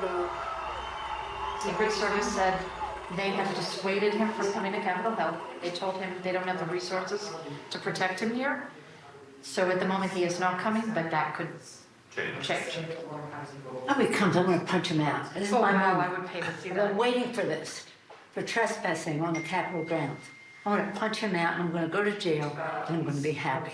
the. Secret Service said they have dissuaded him from coming to Capitol Hill. They told him they don't have the resources to protect him here. So at the moment, he is not coming, but that could change. Oh, he comes, I'm gonna punch him out. This is oh, my wow, I moment. would pay to see I've that. been waiting for this, for trespassing on the Capitol grounds. I'm gonna punch him out, and I'm gonna go to jail, and I'm gonna be happy.